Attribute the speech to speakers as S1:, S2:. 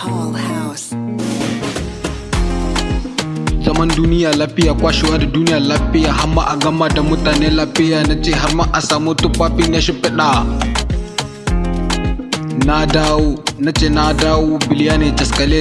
S1: Paul House.
S2: zaman duniya lafiya kwashewa da duniya lafiya har ma a gama da mutane lafiya. Na ce har ma a samu tufafi na shimfiɗa. Na dawo na ce na dawo biliya ne taskale